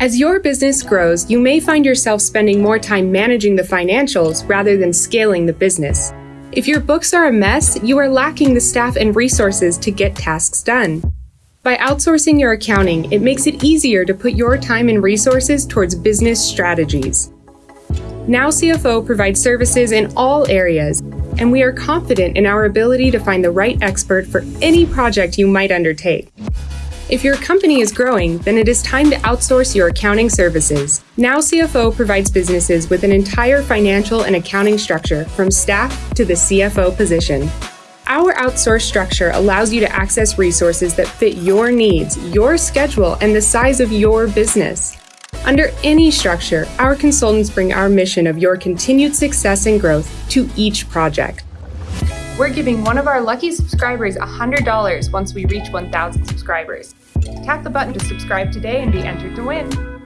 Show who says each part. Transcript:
Speaker 1: As your business grows, you may find yourself spending more time managing the financials rather than scaling the business. If your books are a mess, you are lacking the staff and resources to get tasks done. By outsourcing your accounting, it makes it easier to put your time and resources towards business strategies. Now CFO provides services in all areas, and we are confident in our ability to find the right expert for any project you might undertake. If your company is growing, then it is time to outsource your accounting services. Now CFO provides businesses with an entire financial and accounting structure from staff to the CFO position. Our outsourced structure allows you to access resources that fit your needs, your schedule, and the size of your business. Under any structure, our consultants bring our mission of your continued success and growth to each project. We're giving one of our lucky subscribers $100 once we reach 1,000 subscribers. Tap the button to subscribe today and be entered to win.